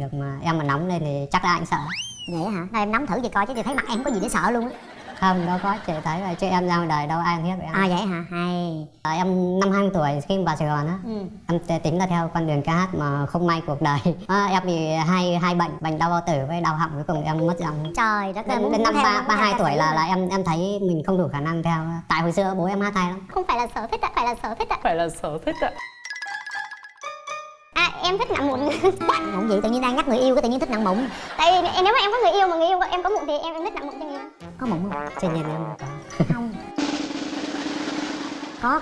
được mà em mà nóng lên thì chắc là anh sợ. Vậy hả? Đây em nắm thử vậy coi chứ chị thấy mặt em có gì để sợ luôn á. Không đâu có chị thấy là chứ em ra ngoài đời đâu ai hiếp em à vậy hả? Hay. À, em năm 20 tuổi khi vào Sài Gòn á ừ. em tính là theo con đường ca hát mà không may cuộc đời. À, em bị hai hai bệnh bệnh đau bao tử với đau họng cuối cùng em mất giọng trời đất ơi đến, đến năm ba ba hai tuổi là là em em thấy mình không đủ khả năng theo. Tại hồi xưa bố em hát hay lắm. Không phải là sở thích ạ phải là sở thích ạ. Phải là sở thích ạ. à em thích nặng mụn. Mụn gì tự nhiên đang nhắc người yêu cái tự nhiên thích nặng mụn. Tại vì nếu mà em có người yêu mà người yêu em có mụn thì em em thích nặng mụn cho người yêu. Có mụn không? Tuy nhiên em. Có không. Có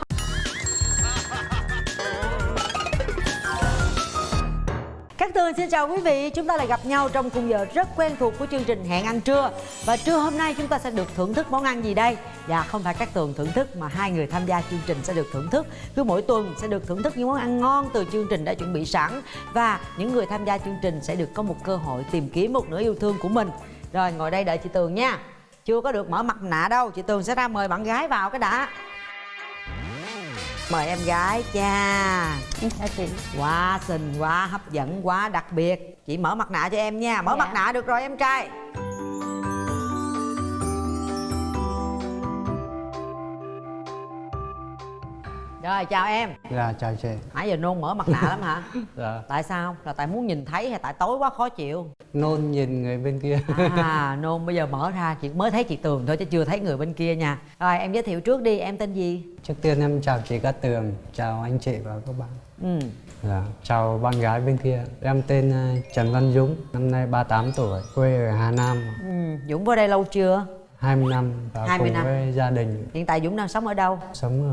Cát Tường xin chào quý vị, chúng ta lại gặp nhau trong khung giờ rất quen thuộc của chương trình Hẹn ăn trưa. Và trưa hôm nay chúng ta sẽ được thưởng thức món ăn gì đây? Dạ không phải Cát Tường thưởng thức mà hai người tham gia chương trình sẽ được thưởng thức. Cứ mỗi tuần sẽ được thưởng thức những món ăn ngon từ chương trình đã chuẩn bị sẵn. Và những người tham gia chương trình sẽ được có một cơ hội tìm kiếm một nửa yêu thương của mình. Rồi ngồi đây đợi chị Tường nha. Chưa có được mở mặt nạ đâu, chị Tường sẽ ra mời bạn gái vào cái đã. Mời em gái cha. Chị. Quá xinh, quá hấp dẫn, quá đặc biệt. Chị mở mặt nạ cho em nha. Mở Dạ. mặt nạ được rồi em trai Rồi chào em Dạ chào chị Nãy giờ nôn mở mặt nạ lắm hả? Dạ Tại sao? Là tại muốn nhìn thấy hay tại tối quá khó chịu? Nôn nhìn người bên kia À nôn bây giờ mở ra chị mới thấy chị Tường thôi chứ chưa thấy người bên kia nha Rồi em giới thiệu trước đi em tên gì? Trước tiên em chào chị Cát Tường Chào anh chị và các bạn Ừ. Dạ Chào bạn gái bên kia Em tên ờ, Trần Văn Dũng Năm nay 38 tuổi Quê ở Hà Nam ừ. Dũng vào đây lâu chưa? 20 năm Và 20 cùng năm. với gia đình Hiện tại Dũng đang sống ở đâu? Sống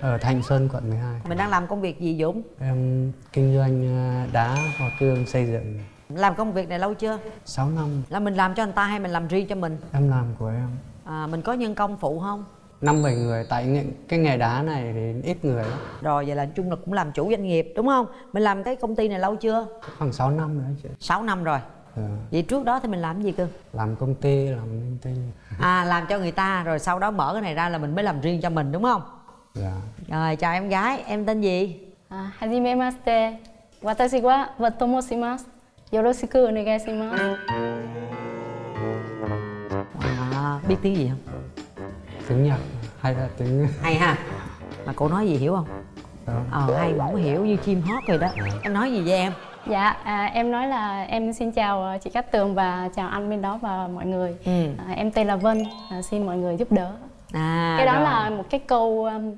ở ở Thanh Xuân quận 12 Mình đang làm công việc gì Dũng? Em kinh doanh ờ, đá hoa cương xây dựng Làm công việc này lâu chưa? 6 năm Là mình làm cho người ta hay mình làm riêng cho mình? em làm của em À, mình có nhân công phụ không? năm bảy người tại cái nghề đá này thì ít người lắm Rồi vậy là chung là cũng làm chủ doanh nghiệp đúng không? Mình làm cái công ty này lâu chưa? khoảng 6 năm nữa chị 6 năm rồi dạ. vậy trước đó thì mình làm gì cơ? làm công ty làm công ty. à làm cho người ta rồi sau đó mở cái này ra là mình mới làm riêng cho mình đúng không? Dạ. Rồi chào em gái em tên gì? À, hajimemashite watashi wa watomo yoroshiku onegai shimasu à, biết tiếng gì không? Tiếng nhật hay là tiếng hay ha. Mà cô nói gì hiểu không? Dạ. Ờ hay mà không hiểu như chim hót rồi đó. Dạ. Em nói gì với em? Dạ, à, em nói là em xin chào à, chị Cát Tường và chào anh bên đó và mọi người. Ừ. À, em tên là Vân, à, xin mọi người giúp đỡ. À cái đó rồi. là một cái câu um,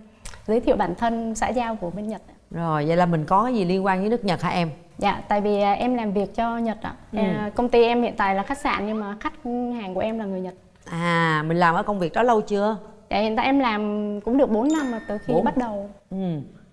giới thiệu bản thân xã giao của bên Nhật. Rồi vậy là mình có gì liên quan với nước Nhật hả em? Dạ, tại vì à, em làm việc cho Nhật ạ. Ừ. À, công ty em hiện tại là khách sạn nhưng mà khách hàng của em là người Nhật. À mình làm ở công việc đó lâu chưa? Dạ, hiện tại em làm cũng được 4 năm rồi từ khi Bốn. bắt đầu. Ừ.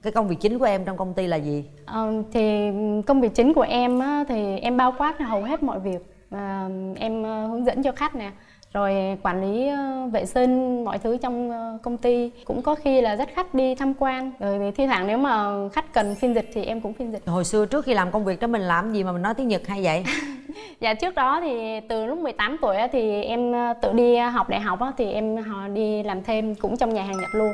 Cái công việc chính của em trong công ty là gì? Ờ, thì công việc chính của em á, thì em bao quát hầu hết mọi việc. À, em ờ, hướng dẫn cho khách nè rồi quản lý vệ sinh mọi thứ trong công ty. Cũng có khi là dắt khách đi tham quan. Rồi thi thoảng nếu mà khách cần phiên dịch thì em cũng phiên dịch. Hồi xưa trước khi làm công việc đó mình làm gì mà mình nói tiếng Nhật hay vậy? dạ trước đó thì từ lúc 18 tuổi thì em tự đi học đại học thì em đi làm thêm cũng trong nhà hàng Nhật luôn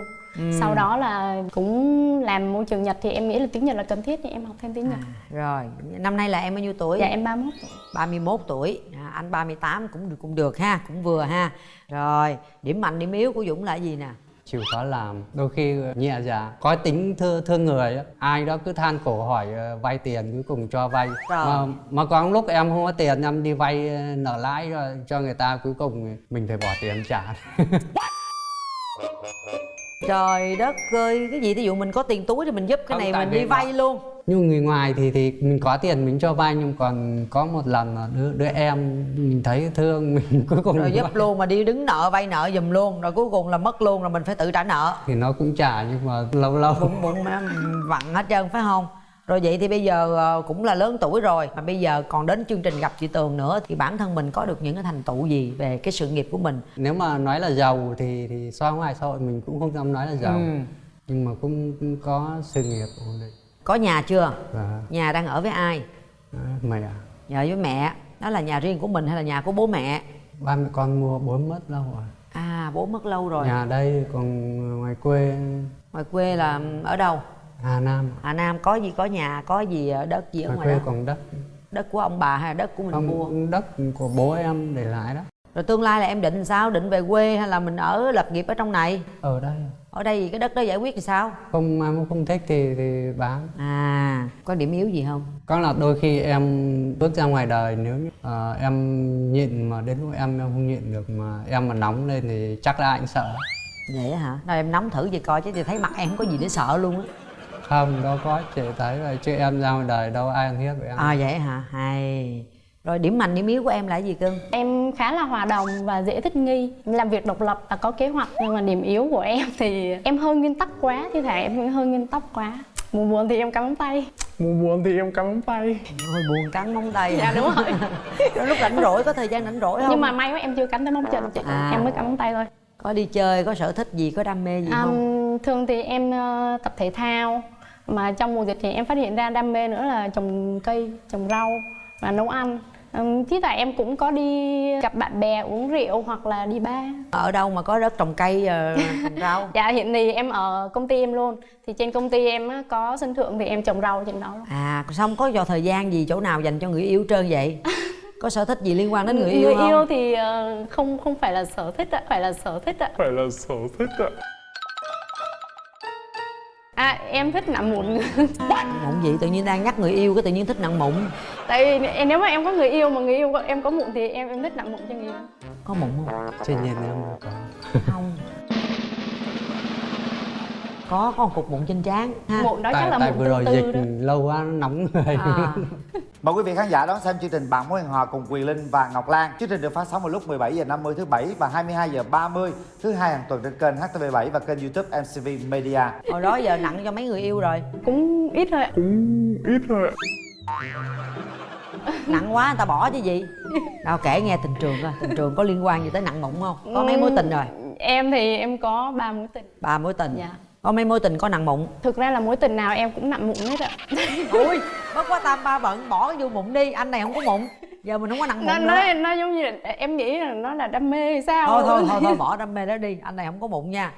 sau đó là cũng làm môi trường Nhật thì em nghĩ là tiếng Nhật là cần thiết thì em học thêm tiếng Nhật. Rồi, năm nay là em bao nhiêu tuổi? dạ em 31 tuổi. 31 tuổi, à, anh 38 cũng được cũng được ha, cũng vừa ha. Rồi, điểm mạnh điểm yếu của Dũng là gì nè? chịu khó làm. Đôi khi nhẹ dạ có tính thương thương người á ai đó cứ than khổ hỏi ờ, vay tiền cuối cùng cho vay. Mà, mà có lúc em không có tiền em đi vay ờ, nợ lãi cho người ta cuối cùng mình phải bỏ tiền trả Trời đất ơi, cái gì ví dụ mình có tiền túi thì mình giúp cái này mình đi vay luôn. nhưng người ngoài thì thì mình có tiền mình cho vay nhưng còn có một lần là đứa, đứa em mình thấy thương mình cuối cùng Rồi giúp vay. luôn mà đi đứng nợ vay nợ giùm luôn, rồi cuối cùng là mất luôn rồi mình phải tự trả nợ. thì nó cũng trả nhưng mà lâu lâu Bụng bụng vặn hết trơn phải không? Rồi vậy thì bây giờ ờ, cũng là lớn tuổi rồi mà bây giờ còn đến chương trình gặp chị Tường nữa thì bản thân mình có được những cái thành tựu gì về cái sự nghiệp của mình? nếu mà nói là giàu thì thì so ngoài xã hội mình cũng không dám nói là giàu Ừ. nhưng mà cũng, cũng có sự nghiệp ổn định Có nhà chưa? và Nhà đang ở với ai? à, mẹ Nhà với mẹ. Đó là nhà riêng của mình hay là nhà của bố mẹ? ba mẹ con mua bốn mất lâu rồi À bố mất lâu rồi. nhà đây còn ngoài quê Ngoài quê là ở đâu? Hà Nam Hà Nam có gì có nhà, có gì ở đất gì ở ngoài ngoài quê đó? còn đất. Đất của ông bà hay là đất của mình mua? không đất của bố em để lại đó. Rồi tương lai là em định sao? Định về quê hay là mình ở lập nghiệp ở trong này? Ở đây. Ở đây cái đất đó giải quyết thì sao? Không mốt không thích thì thì bán. À có điểm yếu gì không? Có là đôi khi em bước ra ngoài đời nếu như ờ, em nhịn mà đến lúc em em không nhịn được mà em mà nóng lên thì chắc là anh sợ. Vậy hả? Đâu em nóng thử về coi chứ thì thấy mặt em không có gì để sợ luôn á không đâu có chị thấy vậy chứ em ra ngoài đời đâu ai ăn hiếp với em? À vậy hả? Hay. Rồi điểm mạnh điểm yếu của em là gì cưng? Em khá là hòa đồng và dễ thích nghi. Làm việc độc lập và có kế hoạch nhưng mà điểm yếu của em thì em hơi nguyên tắc quá thi thoảng em hơi nguyên tắc quá. Buồn buồn thì em cắm móng tay. Mùa buồn thì em cắm móng tay hơi buồn cắn móng tay dạ đúng rồi. Rồi lúc rảnh rỗi có thời gian rảnh rỗi không nhưng mà may quá em chưa cắn tới móng chân chị. À. em mới cắm móng tay thôi. Có đi chơi có sở thích gì có đam mê gì không? Um, thường thì em ờ, tập thể thao mà trong mùa dịch thì em phát hiện ra đam mê nữa là trồng cây trồng rau và nấu ăn. Thi thoảng em cũng có đi gặp bạn bè uống rượu hoặc là đi bar. Ở đâu mà có đất trồng cây ờ, trồng rau? Dạ hiện thì em ở công ty em luôn. Thì trên công ty em á, có sân thượng thì em trồng rau trên đó. Luôn. à xong có vào thời gian gì chỗ nào dành cho người yêu trơn vậy? Có sở thích gì liên quan đến người yêu người không? yêu thì ờ, không không phải là sở thích ạ phải là sở thích ạ. Phải là sở thích ạ à em thích nặng mụn. Mụn gì? Tự nhiên đang nhắc người yêu cái tự nhiên thích nặng mụn. Tại vì em- nếu mà em có người yêu mà người yêu em có mụn thì em em thích nặng mụn cho người yêu. Có mụn không? Tuy nhiên em không có. Không có có một cục mụn trên trán ha. Mụn đó chắc tại là tại mụn vừa rồi tương dịch tư đó. lâu quá nó nóng người à. Mời quý vị khán giả đón xem chương trình Bạn mối hẹn hò cùng Quyền Linh và Ngọc Lan. Chương trình được phát sóng vào lúc 17 giờ 50 thứ bảy và 22 giờ 30 thứ hai hàng tuần trên kênh HTV7 và kênh YouTube MCV Media. hồi đó giờ nặng cho mấy người yêu rồi. Cũng ít thôi Cũng ít thôi nặng quá người ta bỏ chứ gì. Đâu kể nghe tình trường coi tình trường có liên quan gì tới nặng mụn không? Có mấy mối tình rồi? em thì em có ba mối tình. Ba mối tình? Dạ. Có mấy mối tình có nặng mụn? Thực ra là mối tình nào em cũng nặng mụn hết ạ ui bất quá tam ba bận bỏ vô mụn đi anh này không có mụn. Giờ mình không có nặng nó mụn nó nữa. nó giống như là, em nghĩ là nó là đam mê hay sao? Thôi thôi thôi thôi bỏ đam mê đó đi anh này không có mụn nha.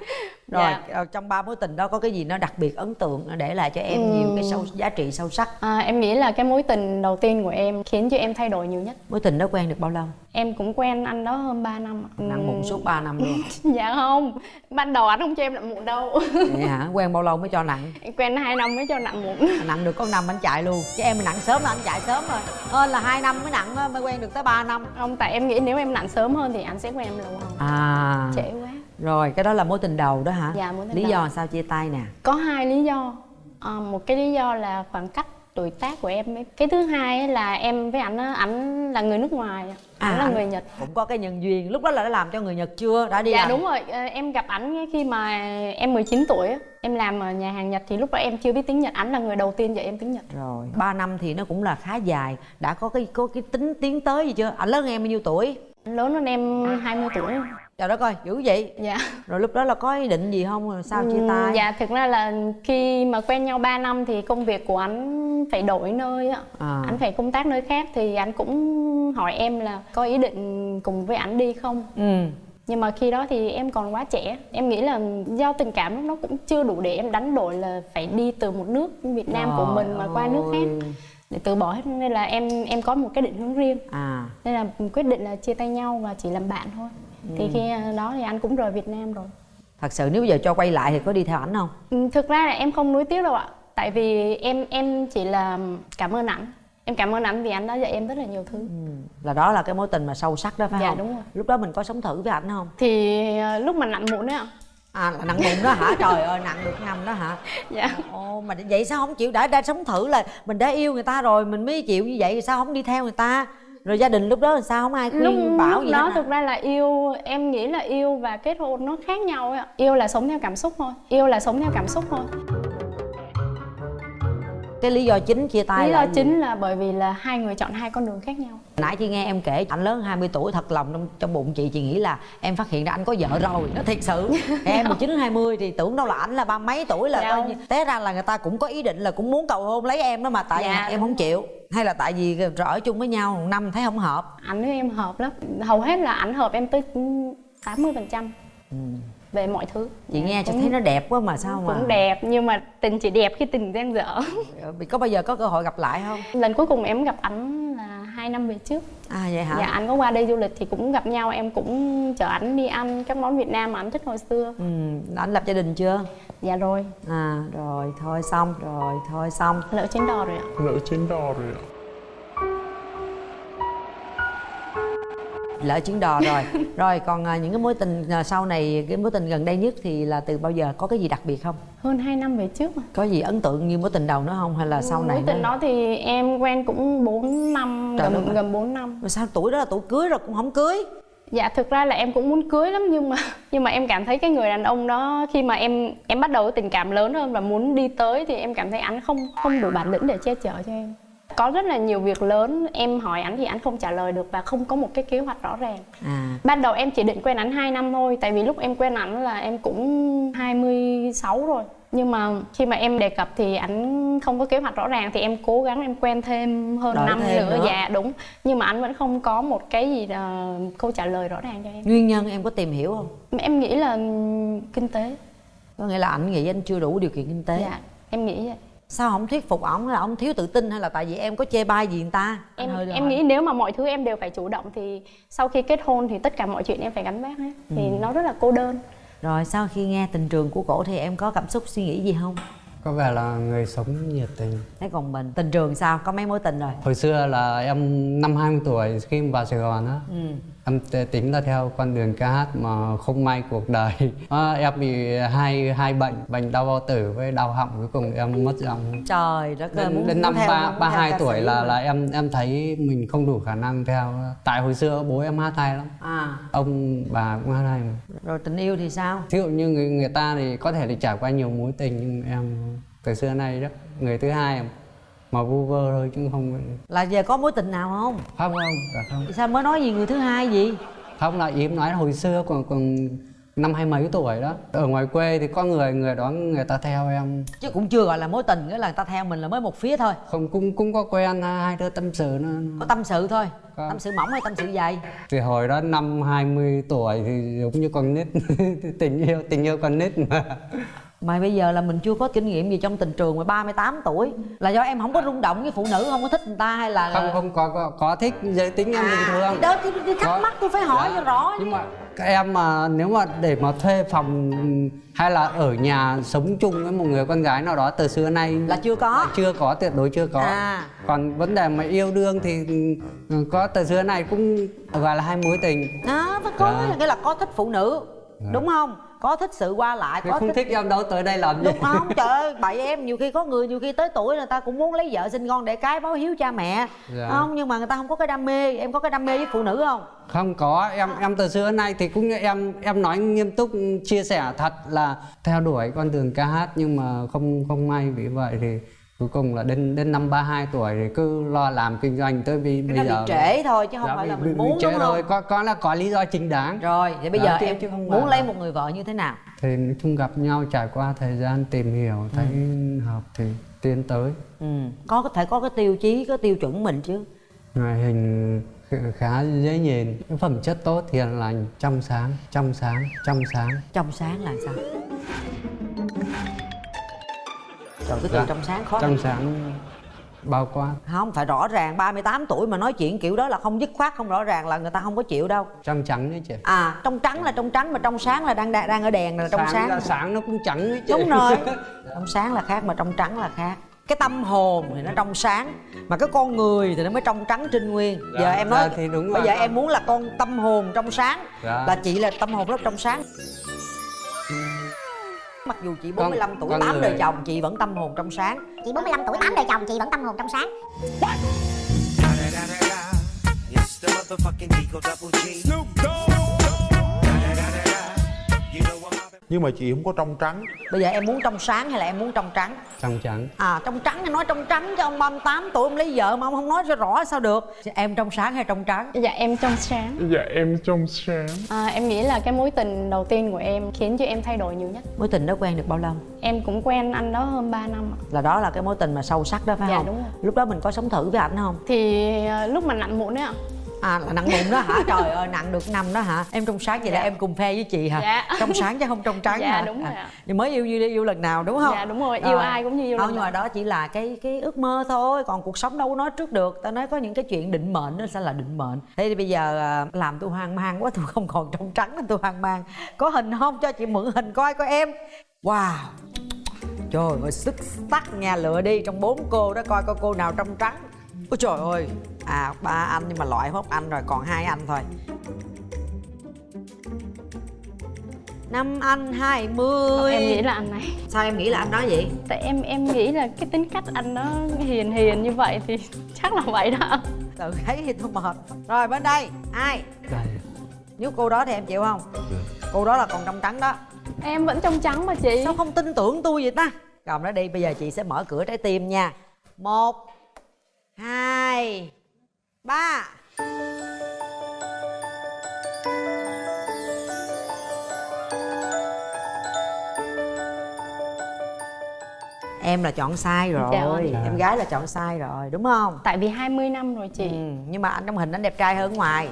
Rồi Dạ. ờ, trong ba mối tình đó có cái gì nó đặc biệt ấn tượng nó để lại cho em nhiều cái sâu giá trị sâu sắc? À, em nghĩ là cái mối tình đầu tiên của em khiến cho em thay đổi nhiều nhất. Mối tình đó quen được bao lâu em cũng quen anh đó hơn 3 năm nặng mụn suốt 3 năm luôn. Dạ không ban đầu anh không cho em nặng mụn đâu. Vậy hả? Quen bao lâu mới cho nặng? Em quen hai năm mới cho nặng mụn nặng được có năm anh chạy luôn. Chứ em nặng sớm là anh chạy sớm rồi. Hơn là hai năm mới nặng á, mới quen được tới 3 năm. Không tại em nghĩ nếu em nặng sớm hơn thì anh sẽ quen em lâu hơn. À. Trễ quá. Rồi cái đó là mối tình đầu đó hả? Dạ, mối tình lý đầu. do sao chia tay nè? Có hai lý do. À, một cái lý do là khoảng cách tuổi tác của em ấy. cái thứ hai là em với ảnh ảnh là người nước ngoài ảnh là người nhật. Cũng có cái nhân duyên lúc đó là đã làm cho người nhật chưa? Đã đi dạ làm. đúng rồi. Ờ, em gặp ảnh khi mà em 19 tuổi á. em làm ở nhà hàng nhật thì lúc đó em chưa biết tiếng nhật. Ảnh là người đầu tiên dạy em tiếng nhật. Rồi. 3 năm thì nó cũng là khá dài. Đã có cái có cái tính tiến tới gì chưa? Anh lớn hơn em bao nhiêu tuổi? Ảnh lớn hơn em 20 tuổi. Trời đất ơi dữ vậy? Dạ. Rồi lúc đó là có ý định gì không? Rồi sao chia tay? dạ thực ra là khi mà quen nhau 3 năm thì công việc của anh phải đổi nơi á. À. anh phải công tác nơi khác thì anh cũng hỏi em là có ý định cùng với ảnh đi không? Ừ. Nhưng mà khi đó thì em còn quá trẻ. Em nghĩ là do tình cảm nó cũng chưa đủ để em đánh đổi là phải đi từ một nước Việt Nam của Trời mình mà qua nước khác để từ bỏ hết nên là em em có một cái định hướng riêng. À. Nên là quyết định là chia tay nhau và chỉ làm bạn thôi. Thì khi đó thì anh cũng rời Việt Nam rồi. Thật sự nếu bây giờ cho quay lại thì có đi theo ảnh không? Ừ, thực ra là em không nuối tiếc đâu ạ. Tại vì em em chỉ là cảm ơn ảnh. Em cảm ơn ảnh vì anh đã dạy em rất là nhiều thứ. Ừ, là đó là cái mối tình mà sâu sắc đó phải Dạ, không? đúng rồi. lúc đó mình có sống thử với ảnh không? Thì ờ, lúc mà nặng mụn đấy ạ à là nặng bụng đó hả? Trời ơi nặng được năm đó hả? Dạ. Ồ mà vậy sao không chịu? Đã đã sống thử là mình đã yêu người ta rồi mình mới chịu như vậy sao không đi theo người ta? Rồi gia đình lúc đó là sao? Không ai khuyên lúc, bảo lúc gì đó thực ra là yêu em nghĩ là yêu và kết hôn nó khác nhau ấy yêu là sống theo cảm xúc thôi yêu là sống theo cảm xúc thôi cái lý do chính chia tay lý là do gì? chính là bởi vì là hai người chọn hai con đường khác nhau. Nãy chị nghe em kể anh lớn 20 tuổi thật lòng trong, trong bụng chị chị nghĩ là em phát hiện ra anh có vợ rồi nó thiệt sự. Em 19 20 thì tưởng đâu là anh là ba mấy tuổi là Dạ coi như té ra là người ta cũng có ý định là cũng muốn cầu hôn lấy em đó mà tại Dạ, em không chịu. Hay là tại vì rồi ở chung với nhau một năm thấy không hợp? Ảnh với em hợp lắm. Hầu hết là ảnh hợp em tới 80 phần trăm về mọi thứ. Chị nghe cho thấy nó đẹp quá mà sao mà? cũng đẹp nhưng mà tình chỉ đẹp khi tình đang dở. Có bao giờ có cơ hội gặp lại không? Lần cuối cùng em gặp ảnh là hai năm về trước. À vậy hả? Dạ anh có qua đây du lịch thì cũng gặp nhau em cũng chở ảnh đi ăn các món Việt Nam mà anh thích hồi xưa. Ừ anh lập gia đình chưa? Dạ rồi. À rồi thôi xong rồi thôi xong. Lỡ trên đò rồi ạ. Lỡ trên đò rồi ạ lỡ chuyến đò rồi. Rồi còn à, những cái mối tình à, sau này cái mối tình gần đây nhất thì là từ bao giờ? Có cái gì đặc biệt không? Hơn 2 năm về trước mà. Có gì ấn tượng như mối tình đầu nữa không? Hay là sau này mối tình đó thì em quen cũng 4 năm Trời gần gần 4 năm. Mà sao tuổi đó là tuổi cưới rồi cũng không cưới? Dạ thực ra là em cũng muốn cưới lắm nhưng mà nhưng mà em cảm thấy cái người đàn ông đó khi mà em em bắt đầu tình cảm lớn hơn và muốn đi tới thì em cảm thấy anh không không đủ bản lĩnh để che chở cho em. Có rất là nhiều việc lớn em hỏi anh thì anh không trả lời được và không có một cái kế hoạch rõ ràng. à Ban đầu em chỉ định quen anh 2 năm thôi tại vì lúc em quen anh là em cũng 26 rồi. Nhưng mà khi mà em đề cập thì anh không có kế hoạch rõ ràng thì em cố gắng em quen thêm hơn Đợi năm thêm nữa. nữa. Dạ đúng. Nhưng mà anh vẫn không có một cái gì là câu trả lời rõ ràng cho em. nguyên nhân em có tìm hiểu không Em nghĩ là kinh tế. có nghĩa là anh nghĩ anh chưa đủ điều kiện kinh tế Dạ, em nghĩ vậy. Sao không thuyết phục ổng là ông thiếu tự tin hay là tại vì em có chê bai gì người ta? Em em nghĩ nếu mà mọi thứ em đều phải chủ động thì sau khi kết hôn thì tất cả mọi chuyện em phải gánh vác hết. Thì Ừ. nó rất là cô đơn. rồi sau khi nghe tình trường của cổ thì em có cảm xúc suy nghĩ gì không? Có vẻ là người sống nhiệt tình. Thế còn mình tình trường sao? Có mấy mối tình rồi? Hồi xưa là em năm 20 tuổi khi mà vào Sài Gòn á. Ừ em tính là theo con đường ca hát mà không may cuộc đời. À, em bị hai hai bệnh bệnh đau bao tử với đau họng cuối cùng em mất giọng trời đất ơi đến, đến năm ba ba hai tuổi là là em em thấy mình không đủ khả năng theo. Tại hồi xưa bố em hát hay lắm. À. Ông bà cũng hát hay mà. Rồi tình yêu thì sao? Ví dụ như người người ta thì có thể là trải qua nhiều mối tình nhưng em từ xưa nay đó người thứ hai mà vu vơ thôi chứ không là giờ có mối tình nào không? Không không dạ không. Sao mới nói gì người thứ hai gì không là em nói hồi xưa còn còn năm hai mấy tuổi đó. Ở ngoài quê thì có người người đó người ta theo em. Chứ cũng chưa gọi là mối tình nghĩa là người ta theo mình là mới một phía thôi. Không cũng cũng có quen hai đứa tâm sự nó có tâm sự thôi. Có. tâm sự mỏng hay tâm sự dày? Thì hồi đó năm 20 tuổi thì giống như con nít tình yêu tình yêu con nít mà mà bây giờ là mình chưa có kinh nghiệm gì trong tình trường mà 38 tuổi. Là do em không có rung động với phụ nữ không có thích người ta hay là không không có có, có thích giới tính em bình thường. Đó thì, thì thắc mắc tôi phải hỏi Dạ. cho rõ nhưng mà các em mà nếu mà để mà thuê phòng hay là ở nhà sống chung với một người con gái nào đó từ xưa nay là chưa có. Chưa có tuyệt đối chưa có. À. còn vấn đề mà yêu đương thì ừ, có từ xưa này cũng gọi là hai mối tình. Đó có. Nghĩa là có thích phụ nữ Dạ. đúng không có thích sự qua lại có không thích em đâu tới đây làm gì? Đúng không? Trời ơi bậy em nhiều khi có người nhiều khi tới tuổi người ta cũng muốn lấy vợ sinh con để cái báo hiếu cha mẹ. Dạ. không nhưng mà người ta không có cái đam mê. Em có cái đam mê với phụ nữ không? Không có. Em em từ xưa nay thì cũng như em em nói nghiêm túc chia sẻ thật là theo đuổi con đường ca hát nhưng mà không không may vì vậy thì cuối cùng là đến đến năm 32 tuổi thì cứ lo làm kinh doanh tới vì cái bây giờ bị trễ thôi chứ không Dạ, phải là mình muốn trễ đúng rồi không? Có có là có lý do chính đáng. Rồi vậy bây Dạ, giờ em chứ không muốn lấy là- một người vợ như thế nào? Thì nói chung gặp nhau trải qua thời gian tìm hiểu thấy hợp thì tiến tới. Ừ. có có thể có cái tiêu chí có tiêu chuẩn mình chứ. Ngoại hình kh- khá dễ nhìn. Phẩm chất tốt hiền lành trong sáng trong sáng trong sáng. Trong sáng là sao trời cái từ Dạ. trong sáng khó trong sáng bao quát. Không phải rõ ràng 38 tuổi mà nói chuyện kiểu đó là không dứt khoát không rõ ràng là người ta không có chịu đâu. Trong trắng đấy chị. À trong trắng là trong trắng mà trong sáng là đang đang, đang ở đèn là trong sáng, là sáng nó cũng trắng đấy chị. Đúng rồi. Trong sáng là khác mà trong trắng là khác. Cái tâm hồn thì nó trong sáng mà cái con người thì nó mới trong trắng trinh nguyên. Dạ, giờ em nói dạ, thì đúng bây rồi. giờ em muốn là con tâm hồn trong sáng Dạ. là chị là tâm hồn rất trong sáng mặc dù chị 45 tuổi con 8 đời người- chồng chị vẫn tâm hồn trong sáng Chị 45 tuổi 8 đời chồng chị vẫn tâm hồn trong sáng. Snoop Dogg. You know I'm. Nhưng mà chị không có trong trắng bây giờ em muốn trong sáng hay là em muốn trong trắng trong trắng à trong trắng thì nói trong trắng chứ ông 38 tuổi ông lấy vợ mà ông không nói cho rõ sao được em trong sáng hay trong trắng Dạ em trong sáng. Dạ em trong sáng À, em nghĩ là cái mối tình đầu tiên của em khiến cho em thay đổi nhiều nhất. mối tình đó quen được bao lâu Em cũng quen anh đó hơn 3 năm ạ. là đó là cái mối tình mà sâu sắc đó phải Dạ, không đúng rồi. lúc đó mình có sống thử với ảnh không Thì à, lúc mà nặn mụn ấy ạ. À là nặng bụng đó hả? Trời ơi nặng được năm đó hả? Em trong sáng vậy là Dạ. em cùng phe với chị hả? Dạ. trong sáng chứ không trong trắng Dạ, hả? đúng rồi À, nhưng mới yêu yêu yêu lần nào đúng không? Dạ, đúng rồi. Yêu ai cũng như yêu không lần nhưng mà đó chỉ là cái cái ước mơ thôi còn cuộc sống đâu có nói trước được. Ta nói có những cái chuyện định mệnh nó sẽ là định mệnh. Thế thì bây giờ à, làm tôi hoang mang quá tôi không còn trong trắng nên tôi hoang mang. Có hình không? Cho chị mượn hình coi coi em. Wow. Trời ơi sức sắc nha. Lựa đi trong bốn cô đó coi coi cô nào trong trắng ôi trời ơi. À ba anh nhưng mà loại hốt anh rồi còn hai anh thôi. Năm anh hai mươi. Em nghĩ là anh này. Sao em nghĩ là anh nói vậy? Tại em em nghĩ là cái tính cách anh nó hiền hiền như vậy thì chắc là vậy đó. Tự thấy thì tôi mệt. Rồi bên đây ai? Đây. Nếu cô đó thì em chịu không? Cô đó là còn trong trắng đó. Em vẫn trong trắng mà chị. Sao không tin tưởng tôi vậy ta? Cầm nó đi bây giờ chị sẽ mở cửa trái tim nha. Một hai ba. Em là chọn sai rồi. Dạ em gái là chọn sai rồi đúng không? Tại vì 20 năm rồi chị. Ừ, nhưng mà anh trong hình anh đẹp trai hơn ngoài.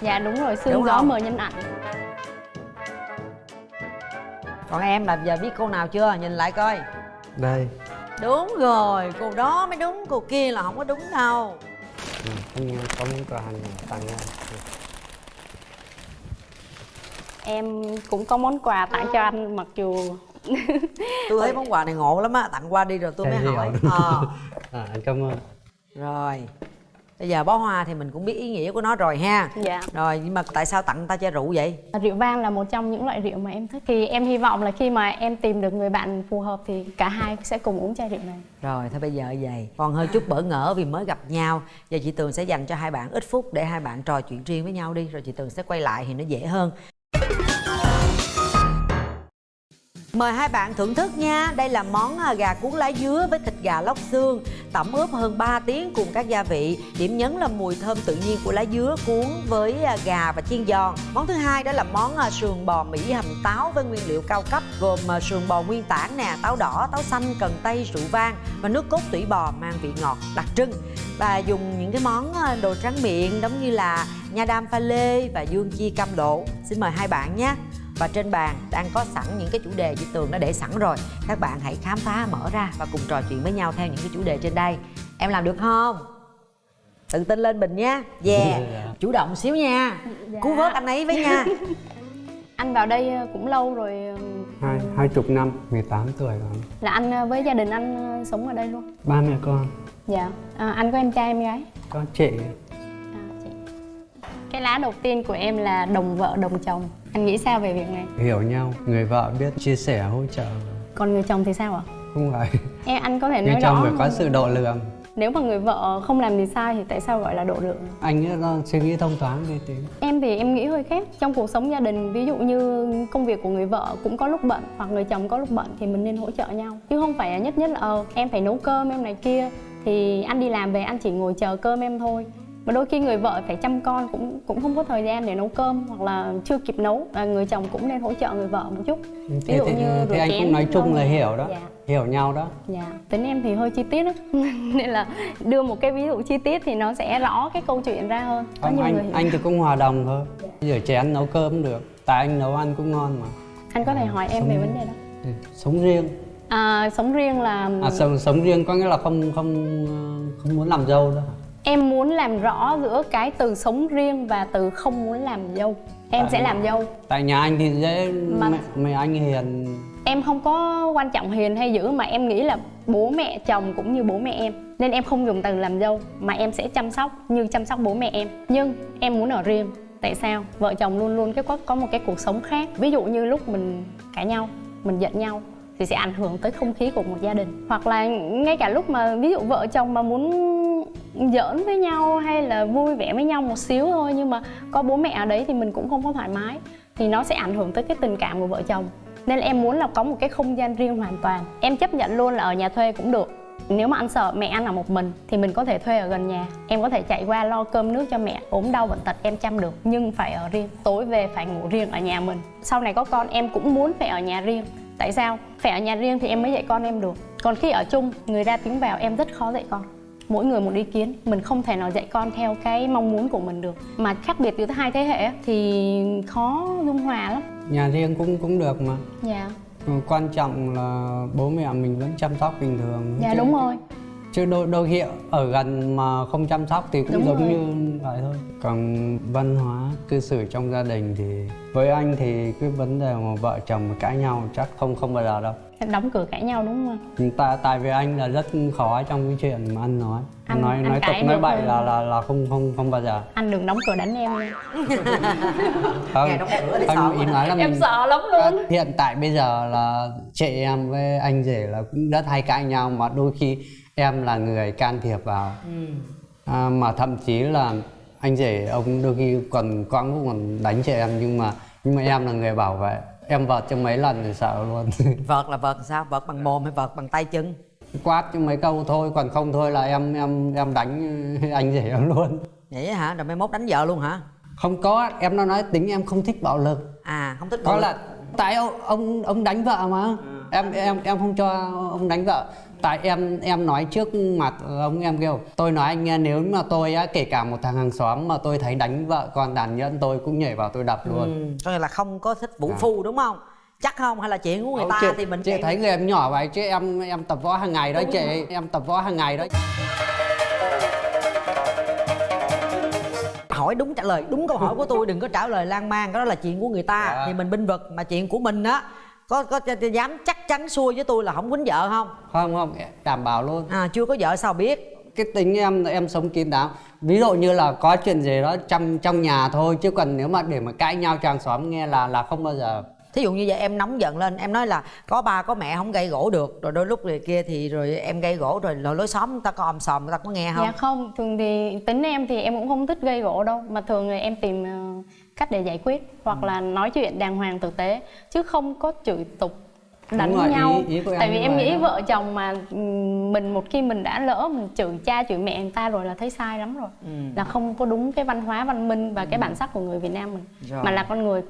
Dạ đúng rồi Đúng xương gió không? mờ nhân ảnh. Còn em là giờ biết cô nào chưa? Nhìn lại coi. Đây đúng rồi cô đó mới đúng cô kia là không có đúng đâu. Không có món quà này tặng em em cũng có món quà tặng cho anh mặc dù tôi thấy món quà này ngộ lắm á tặng qua đi rồi tôi mới hỏi. Ờ, à, anh cảm ơn. Rồi bây giờ bó hoa thì mình cũng biết ý nghĩa của nó rồi ha. Dạ. Rồi nhưng mà tại sao tặng ta chai rượu vậy? Rượu vang là một trong những loại rượu mà em thích. Thì em hy vọng là khi mà em tìm được người bạn phù hợp thì cả hai sẽ cùng uống chai rượu này. Rồi thôi bây giờ vậy. Còn hơi chút bỡ ngỡ vì mới gặp nhau. Giờ chị tường sẽ dành cho hai bạn ít phút để hai bạn trò chuyện riêng với nhau đi. Rồi chị tường sẽ quay lại thì nó dễ hơn Mời hai bạn thưởng thức nha. Đây là món à, gà cuốn lá dứa với thịt gà lóc xương Tẩm ướp hơn 3 tiếng cùng các gia vị. Điểm nhấn là mùi thơm tự nhiên của lá dứa cuốn với à, gà và chiên giòn. Món thứ hai đó là món à, sườn bò Mỹ hầm táo với nguyên liệu cao cấp Gồm sườn bò nguyên tảng nè, táo đỏ, táo xanh, cần tây, rượu vang Và nước cốt tủy bò mang vị ngọt đặc trưng. Và dùng những cái món đồ tráng miệng giống như là nha đam pha lê và dương chi cam lộ. Xin mời hai bạn nhé và trên bàn đang có sẵn những cái chủ đề chị Tường đã để sẵn rồi. Các bạn hãy khám phá mở ra và cùng trò chuyện với nhau theo những cái chủ đề trên đây. Em làm được không? Tự tin lên Bình nha. Yeah. Dạ. Chủ động xíu nha. Dạ. Cứu vớt anh ấy với nha. Anh vào đây ờ, cũng lâu rồi ờ, hai hai chục năm 18 tuổi rồi. Là anh ờ, với gia đình anh sống ở đây luôn? Ba mẹ con. Dạ. À, anh có em trai em gái? Có chị. À, chị. cái lá đầu tiên của em là đồng vợ đồng chồng anh nghĩ sao về việc này? Hiểu nhau người vợ biết chia sẻ hỗ trợ. Còn người chồng thì sao ạ? Không phải. Em anh có thể người nói chồng rõ phải có sự độ lượng. Nếu mà người vợ không làm gì sai thì tại sao gọi là độ lượng? Anh ấy nó suy nghĩ thông thoáng đi tí. Em thì em nghĩ hơi khác. Trong cuộc sống gia đình ví dụ như công việc của người vợ cũng có lúc bận hoặc người chồng có lúc bận thì mình nên hỗ trợ nhau. Chứ không phải nhất nhất là ờ em phải nấu cơm em này kia thì anh đi làm về anh chỉ ngồi chờ cơm em thôi mà đôi khi người vợ phải chăm con cũng cũng không có thời gian để nấu cơm hoặc là chưa kịp nấu à, người chồng cũng nên hỗ trợ người vợ một chút. Ví thế, dụ thế, như thế anh cũng nói chung là hiểu đó dạ. hiểu nhau đó. Dạ, tính em thì hơi chi tiết đó. Nên là đưa một cái ví dụ chi tiết thì nó sẽ rõ cái câu chuyện ra hơn. Có không người anh hiểu. anh thì cũng hòa đồng thôi. Rửa chén nấu cơm cũng được tại anh nấu ăn cũng ngon mà. Anh có thể hỏi em về vấn đề đó. Ừ, sống riêng. À, Sống riêng là à sống, sống riêng có nghĩa là không không ờ, không muốn làm dâu đó em muốn làm rõ giữa cái từ sống riêng và từ không muốn làm dâu. Em Tại- sẽ làm dâu. tại nhà anh thì dễ Mà- mẹ, mẹ anh hiền. Em không có quan trọng hiền hay dữ mà em nghĩ là bố mẹ chồng cũng như bố mẹ em. Nên em không dùng từ làm dâu mà em sẽ chăm sóc như chăm sóc bố mẹ em. Nhưng em muốn ở riêng. Tại sao? Vợ chồng luôn luôn cái có, có một cái cuộc sống khác. Ví dụ như lúc mình cãi nhau, mình giận nhau thì sẽ ảnh hưởng tới không khí của một gia đình. Hoặc là ngay cả lúc mà ví dụ vợ chồng mà muốn giỡn với nhau hay là vui vẻ với nhau một xíu thôi, nhưng mà có bố mẹ ở đấy thì mình cũng không có thoải mái, thì nó sẽ ảnh hưởng tới cái tình cảm của vợ chồng. Nên là em muốn là có một cái không gian riêng hoàn toàn. Em chấp nhận luôn là ở nhà thuê cũng được. Nếu mà anh sợ mẹ anh ở một mình thì mình có thể thuê ở gần nhà. Em có thể chạy qua lo cơm nước cho mẹ, ốm đau bệnh tật em chăm được, nhưng phải ở riêng, tối về phải ngủ riêng ở nhà mình. Sau này có con em cũng muốn phải ở nhà riêng tại sao? Phải ở nhà riêng thì em mới dạy con em được. Còn khi ở chung người ra tiếng vào em rất khó dạy con. Mỗi người một ý kiến mình không thể nào dạy con theo cái mong muốn của mình được. Mà khác biệt giữa hai thế hệ thì khó dung hòa lắm. Nhà riêng cũng cũng được mà. Dạ. Quan trọng là bố mẹ mình vẫn chăm sóc bình thường. Dạ đúng rồi chứ đôi đôi khi ở gần mà không chăm sóc thì cũng Đúng giống rồi. như vậy thôi. Còn văn hóa cư xử trong gia đình thì với anh thì cái vấn đề mà vợ chồng mà cãi nhau chắc không không bao giờ đâu. Đóng cửa cãi nhau đúng không ạ? tại tại vì anh là rất khó trong cái chuyện mà anh nói. Anh- nói anh nói tục nói bậy là là là không không không bao giờ. Anh đừng đóng cửa đánh em nha. Không Nghe đóng cửa để sợ không ý nói là em mình sợ lắm luôn. Hiện tại bây giờ là chị em với anh rể là cũng rất hay cãi nhau mà đôi khi em là người can thiệp vào. À, mà thậm chí là anh rể ông đôi khi còn quãng cũng còn đánh chị em nhưng mà nhưng mà em là người bảo vệ. Em vợt cho mấy lần thì sợ luôn. Vợt là vợt sao? Vợt bằng mồm hay vợt bằng tay chân? Quát cho mấy câu thôi còn không thôi là em em em đánh anh rể em luôn. Vậy hả? Rồi mai mốt đánh vợ luôn hả? Không có em nó nói tính em không thích bạo lực. À không thích có bạo lực. là tại ông ông ông đánh vợ mà. Em em em không cho ông đánh vợ tại em em nói trước mặt ông em kêu tôi nói anh nghe nếu mà tôi á kể cả một thằng hàng xóm mà tôi thấy đánh vợ con tàn nhẫn tôi cũng nhảy vào tôi đập luôn. Ừ, có nghĩa là không có thích vũ À. phu đúng không? Chắc không? Hay là chuyện của người Không, ta chị, thì mình chị thấy người em nhỏ vậy chứ em em tập võ hàng ngày đó chị. em tập võ hàng ngày đó. Hỏi đúng trả lời đúng câu hỏi của tôi đừng có trả lời lan man đó là chuyện của người ta. Dạ. thì mình binh vực mà chuyện của mình á có có dám chắc chắn xui với tôi là không quýnh vợ không? Không không đảm bảo luôn. À chưa có vợ sao biết? Cái tính em em sống kín đáo. Ví dụ như là có chuyện gì đó trong trong nhà thôi chứ còn nếu mà để mà cãi nhau cho hàng xóm nghe là là không bao giờ. Thí dụ như vậy em nóng giận lên em nói là có ba có mẹ không gây gỗ được rồi đôi lúc rồi kia thì rồi em gây gỗ rồi lối lối xóm người ta có om sòm người ta có nghe không? Dạ không thường thì tính em thì em cũng không thích gây gỗ đâu mà thường thì em tìm ờ, cách để giải quyết hoặc là nói chuyện đàng hoàng tử tế chứ không có chửi tục đánh rồi, ý- nhau. ý của em tại vì em nghĩ đó. vợ chồng mà mình một khi mình đã lỡ mình chửi cha chửi mẹ người ta rồi là thấy sai lắm rồi. Ừ. là không có đúng cái văn hóa văn minh và cái bản sắc của người Việt Nam mình. Rồi. mà là con người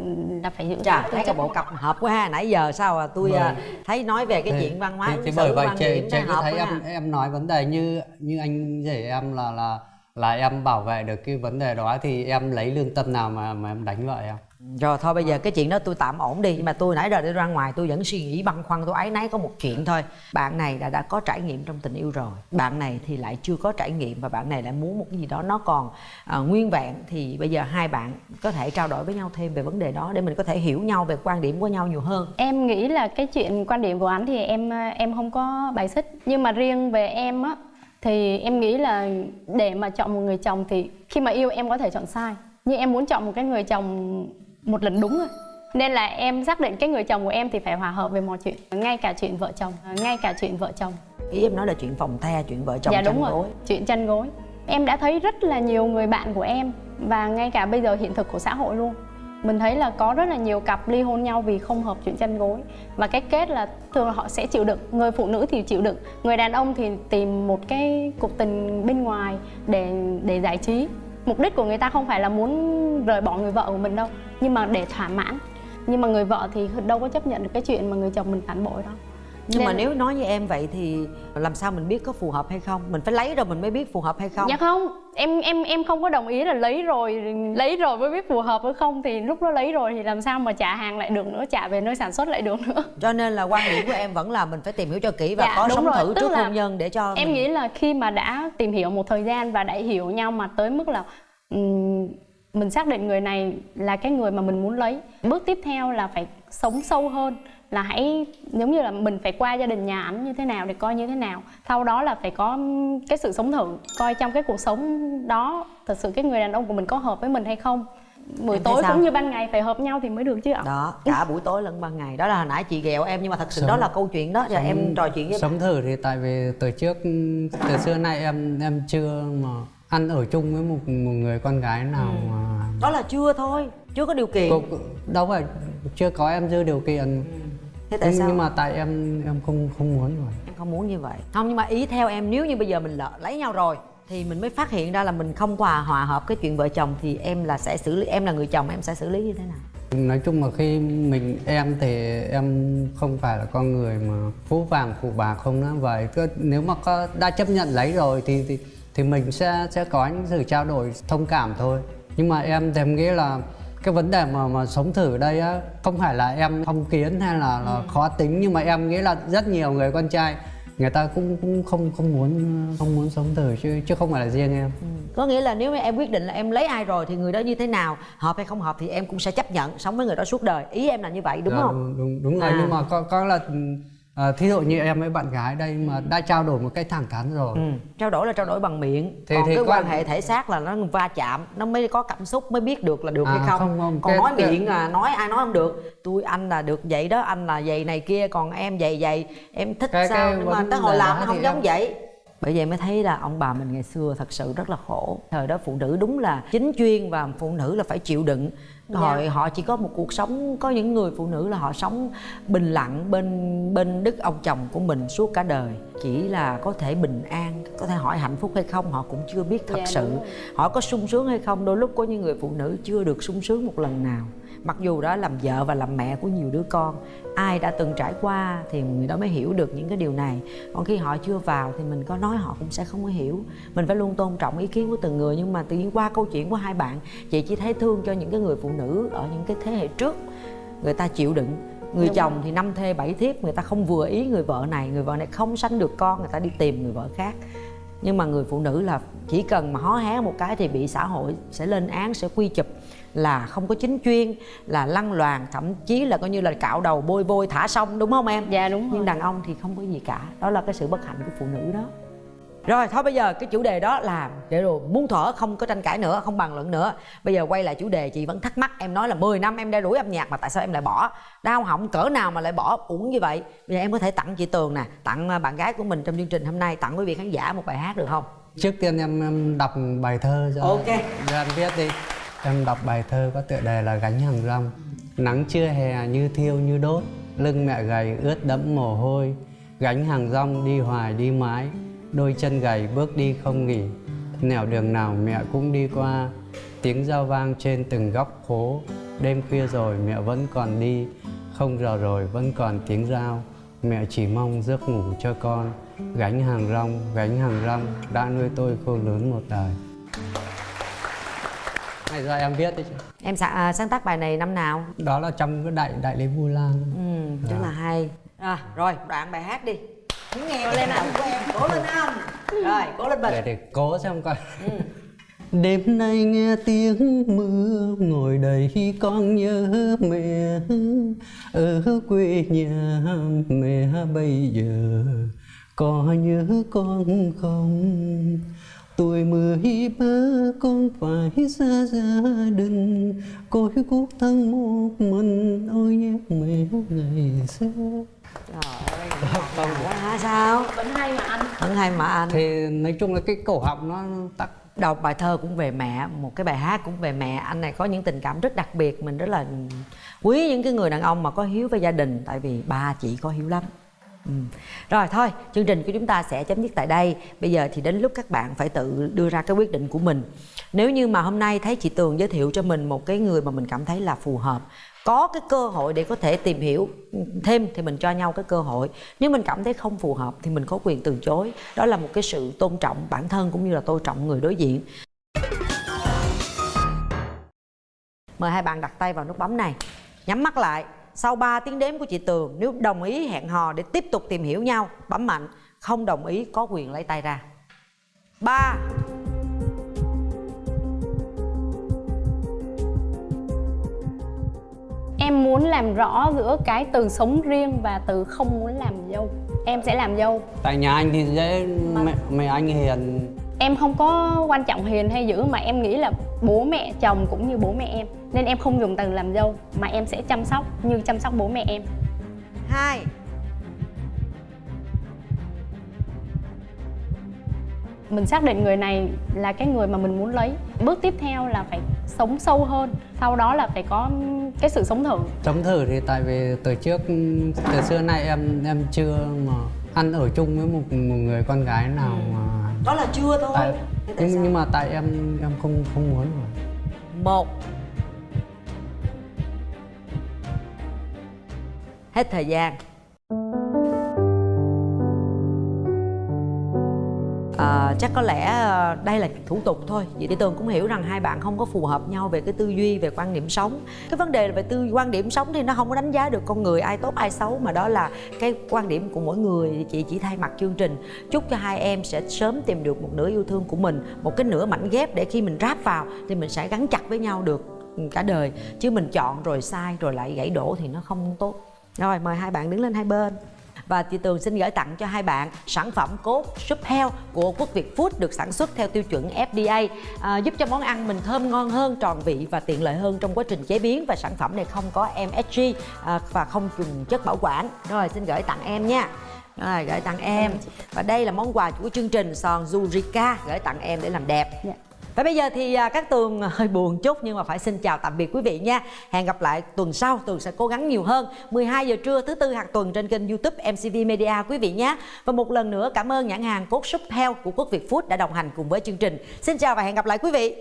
là phải giữ Chà, thấy cái bộ cặp hợp quá ha. Nãy giờ sao à? Tôi à, thấy nói về cái Thì- chuyện văn hóa thì, thì bởi vậy chị thấy em ha. em nói vấn đề như như anh rể em là là là em bảo vệ được cái vấn đề đó thì em lấy lương tâm nào mà mà em đánh vợ em? Rồi thôi bây giờ cái chuyện đó tôi tạm ổn đi. Nhưng mà tôi nãy giờ đi ra ngoài tôi vẫn suy nghĩ băn khoăn. Tôi ái náy có một chuyện thôi. Bạn này đã đã có trải nghiệm trong tình yêu rồi. Bạn này thì lại chưa có trải nghiệm Và bạn này lại muốn một cái gì đó nó còn à, nguyên vẹn. Thì bây giờ hai bạn có thể trao đổi với nhau thêm về vấn đề đó Để mình có thể hiểu nhau về quan điểm của nhau nhiều hơn. Em nghĩ là cái chuyện quan điểm của anh thì em em không có bài xích. Nhưng mà riêng về em á thì em nghĩ là để mà chọn một người chồng thì khi mà yêu em có thể chọn sai. Nhưng em muốn chọn một cái người chồng một lần đúng rồi nên là em xác định cái người chồng của em thì phải hòa hợp về mọi chuyện. Ngay cả chuyện vợ chồng ngay cả chuyện vợ chồng. Ý em nói là chuyện phòng the, chuyện vợ chồng dạ đúng chăn rồi. gối. Chuyện chăn gối. Em đã thấy rất là nhiều người bạn của em và ngay cả bây giờ hiện thực của xã hội luôn mình thấy là có rất là nhiều cặp ly hôn nhau vì không hợp chuyện chăn gối. Và cái kết là thường là họ sẽ chịu đựng, người phụ nữ thì chịu đựng, người đàn ông thì tìm một cái cuộc tình bên ngoài để để giải trí. Mục đích của người ta không phải là muốn rời bỏ người vợ của mình đâu, nhưng mà để thỏa mãn. Nhưng mà người vợ thì đâu có chấp nhận được cái chuyện mà người chồng mình phản bội đâu. Nhưng mà Nên- nếu nói như em vậy thì làm sao mình biết có phù hợp hay không Mình phải lấy rồi mình mới biết phù hợp hay không Dạ không, em em em không có đồng ý là lấy rồi lấy rồi mới biết phù hợp hay không thì lúc đó lấy rồi thì làm sao mà trả hàng lại được nữa, trả về nơi sản xuất lại được nữa. Cho nên là quan điểm của em vẫn là mình phải tìm hiểu cho kỹ và Dạ, có sống rồi, thử tức trước hôn nhân để cho Em mình... nghĩ là khi mà đã tìm hiểu một thời gian và đã hiểu nhau mà tới mức là ừm, mình xác định người này là cái người mà mình muốn lấy. Bước tiếp theo là phải sống sâu hơn là hãy giống như là mình phải qua gia đình nhà ảnh như thế nào để coi như thế nào. Sau đó là phải có cái sự sống thử coi trong cái cuộc sống đó thật sự cái người đàn ông của mình có hợp với mình hay không. Buổi Em tối cũng như ban ngày phải hợp nhau thì mới được chứ ạ. Đó cả buổi tối lẫn ban ngày. Đó là hồi nãy chị ghẹo em nhưng mà thật sự Sống- đó là câu chuyện đó. Giờ em trò chuyện với sống thử thì tại vì từ trước từ xưa nay em em chưa mà ăn ở chung với một một người con gái nào Ừ. mà đó là chưa thôi chưa có điều kiện. Cô, đâu phải chưa có em dư điều kiện thế tại nhưng, sao? nhưng mà tại em em không không muốn rồi. Em không muốn như vậy. Không nhưng mà ý theo em nếu như bây giờ mình lỡ lấy nhau rồi thì mình mới phát hiện ra là mình không hòa hòa hợp cái chuyện vợ chồng thì em là sẽ xử lý em là người chồng em sẽ xử lý như thế nào? Nói chung là khi mình em thì em không phải là con người mà phú vàng phụ bạc không nữa. Vậy cứ nếu mà có đã chấp nhận lấy rồi thì thì, thì mình sẽ sẽ có những sự trao đổi thông cảm thôi. Nhưng mà em thì em nghĩ là cái vấn đề mà mà sống thử đây á không phải là em phong kiến hay là, là khó tính nhưng mà em nghĩ là rất nhiều người con trai người ta cũng cũng không không muốn không muốn sống thử chứ chứ không phải là riêng em. Có nghĩa là nếu mà em quyết định là em lấy ai rồi thì người đó như thế nào hợp hay không hợp thì em cũng sẽ chấp nhận sống với người đó suốt đời. Ý em là như vậy đúng Dạ, không? đúng đúng, đúng rồi. À. nhưng mà có có là à, thí dụ như em với bạn gái đây mà đã trao đổi một cách thẳng thắn rồi. Ừ, trao đổi là trao đổi bằng miệng. Thì- còn thì cái quan hệ thể xác là nó va chạm nó mới có cảm xúc mới biết được là được À, hay không, không, không, còn cái- nói miệng là nói ai nói không được. Tôi anh là được vậy đó anh là vậy này kia còn em vậy vậy. Em thích Cái- sao cái nhưng mà tới hồi làm nó không giống em- vậy bởi vậy mới thấy là ông bà mình ngày xưa thật sự rất là khổ. Thời đó phụ nữ đúng là chính chuyên và phụ nữ là phải chịu đựng. Hồi họ chỉ có một cuộc sống có những người phụ nữ là họ sống bình lặng bên bên đức ông chồng của mình suốt cả đời. Chỉ là có thể bình an có thể hỏi hạnh phúc hay không họ cũng chưa biết thật Dạ, sự. họ có sung sướng hay không đôi lúc có những người phụ nữ chưa được sung sướng một lần nào mặc dù đó làm vợ và làm mẹ của nhiều đứa con ai đã từng trải qua thì người đó mới hiểu được những cái điều này. Còn khi họ chưa vào thì mình có nói họ cũng sẽ không có hiểu. Mình phải luôn tôn trọng ý kiến của từng người nhưng mà tự nhiên qua câu chuyện của hai bạn chị chỉ thấy thương cho những cái người phụ nữ ở những cái thế hệ trước. Người ta chịu đựng người Đúng. chồng thì năm thê bảy thiếp người ta không vừa ý người vợ này người vợ này không sanh được con người ta đi tìm người vợ khác. Nhưng mà người phụ nữ là chỉ cần mà hó hé một cái thì bị xã hội sẽ lên án sẽ quy chụp là không có chính chuyên là lăng loàn thậm chí là coi như là cạo đầu bôi vôi thả sông đúng không em? Dạ đúng nhưng rồi. đàn ông thì không có gì cả. Đó là cái sự bất hạnh của phụ nữ đó. Rồi thôi bây giờ cái chủ đề đó là để rồi muốn thở không có tranh cãi nữa không bàn luận nữa. Bây giờ quay lại chủ đề chị vẫn thắc mắc em nói là 10 năm em đeo đuổi âm nhạc mà tại sao em lại bỏ? Đau họng cỡ nào mà lại bỏ? Uổng như vậy. Bây giờ em có thể tặng chị tường nè tặng à, bạn gái của mình trong chương trình hôm nay tặng quý vị khán giả một bài hát được không? Trước tiên em, em đọc bài thơ cho Ok. anh viết đi em đọc bài thơ có tựa đề là gánh hàng rong. Nắng trưa hè như thiêu như đốt, lưng mẹ gầy ướt đẫm mồ hôi. Gánh hàng rong đi hoài đi mãi, đôi chân gầy bước đi không nghỉ. Nẻo đường nào mẹ cũng đi qua, tiếng giao vang trên từng góc phố. Đêm khuya rồi mẹ vẫn còn đi, không giờ rồi vẫn còn tiếng giao mẹ chỉ mong giấc ngủ cho con. Gánh hàng rong, gánh hàng rong, đã nuôi tôi khô lớn một đời này do em viết đấy chứ? Em sa- à, sáng tác bài này năm nào? Đó là trong cái đại đại lễ vu lan. Ừ rất là hay. À, rồi đoạn bài hát đi. Muốn nghe lên anh. Của em cố lên anh. Rồi cố lên để bình. Để cố xem coi. Đêm nay nghe tiếng mưa ngồi đây con nhớ mẹ. Ở quê nhà mẹ bây giờ có nhớ con không tuổi mười ba con phải xa gia đình. Côi cút thân một mình ôi nhớ mẹ ngày xưa. Trời ơi quá hả sao? Vẫn hay mà anh. Vẫn hay mà anh. Thì nói chung là cái cổ họng nó tắc. Đọc bài thơ cũng về mẹ một cái bài hát cũng về mẹ. Anh này có những tình cảm rất đặc biệt mình rất là quý những cái người đàn ông mà có hiếu với gia đình tại vì ba chị có hiếu lắm Ừ. Rồi thôi, chương trình của chúng ta sẽ chấm dứt tại đây. Bây giờ thì đến lúc các bạn phải tự đưa ra cái quyết định của mình. Nếu như mà hôm nay thấy chị Tường giới thiệu cho mình một cái người mà mình cảm thấy là phù hợp, có cái cơ hội để có thể tìm hiểu thêm thì mình cho nhau cái cơ hội. Nếu mình cảm thấy không phù hợp thì mình có quyền từ chối. Đó là một cái sự tôn trọng bản thân cũng như là tôn trọng người đối diện. Mời hai bạn đặt tay vào nút bấm này Nhắm mắt lại sau 3 tiếng đếm của chị Tường Nếu đồng ý hẹn hò để tiếp tục tìm hiểu nhau Bấm mạnh Không đồng ý có quyền lấy tay ra. 3 em muốn làm rõ giữa cái từ sống riêng và từ không muốn làm dâu. Em sẽ làm dâu. Tại nhà anh thì dễ mẹ, mẹ anh hiền em không có quan trọng hiền hay dữ mà em nghĩ là bố mẹ chồng cũng như bố mẹ em. Nên em không dùng từ làm dâu mà em sẽ chăm sóc như chăm sóc bố mẹ em. 2 mình xác định người này là cái người mà mình muốn lấy. Bước tiếp theo là phải sống sâu hơn sau đó là phải có cái sự sống thử. Sống thử thì tại vì từ trước từ xưa nay em em chưa mà ăn ở chung với một một người con gái nào mà đó là chưa thôi. À, tại, nhưng, nhưng mà tại em em không không muốn mà một. Hết thời gian. À, chắc có lẽ ờ, đây là thủ tục thôi. Vậy thì tường cũng hiểu rằng hai bạn không có phù hợp nhau về cái tư duy về quan điểm sống. Cái vấn đề là về tư quan điểm sống thì nó không có đánh giá được con người ai tốt ai xấu mà đó là cái quan điểm của mỗi người. Chị chỉ thay mặt chương trình chúc cho hai em sẽ sớm tìm được một nửa yêu thương của mình một cái nửa mảnh ghép để khi mình ráp vào thì mình sẽ gắn chặt với nhau được ừ, cả đời. Chứ mình chọn rồi sai rồi lại gãy đổ thì nó không tốt. Rồi mời hai bạn đứng lên hai bên và chị Tường xin gửi tặng cho hai bạn sản phẩm cốt súp heo của Quốc Việt Food được sản xuất theo tiêu chuẩn FDA à, giúp cho món ăn mình thơm ngon hơn, tròn vị và tiện lợi hơn trong quá trình chế biến và sản phẩm này không có MSG à, và không dùng chất bảo quản. Rồi xin gửi tặng em nha. Rồi gửi tặng em. Và đây là món quà của chương trình sòn Zurika gửi tặng em để làm đẹp. Dạ. Và bây giờ thì à, các Tường hơi buồn chút nhưng mà phải xin chào tạm biệt quý vị nha. Hẹn gặp lại tuần sau, Tường sẽ cố gắng nhiều hơn. 12 giờ trưa thứ tư hàng tuần trên kênh YouTube MCV Media quý vị nhé. Và một lần nữa cảm ơn nhãn hàng cốt súp heo của Quốc Việt Food đã đồng hành cùng với chương trình. Xin chào và hẹn gặp lại quý vị.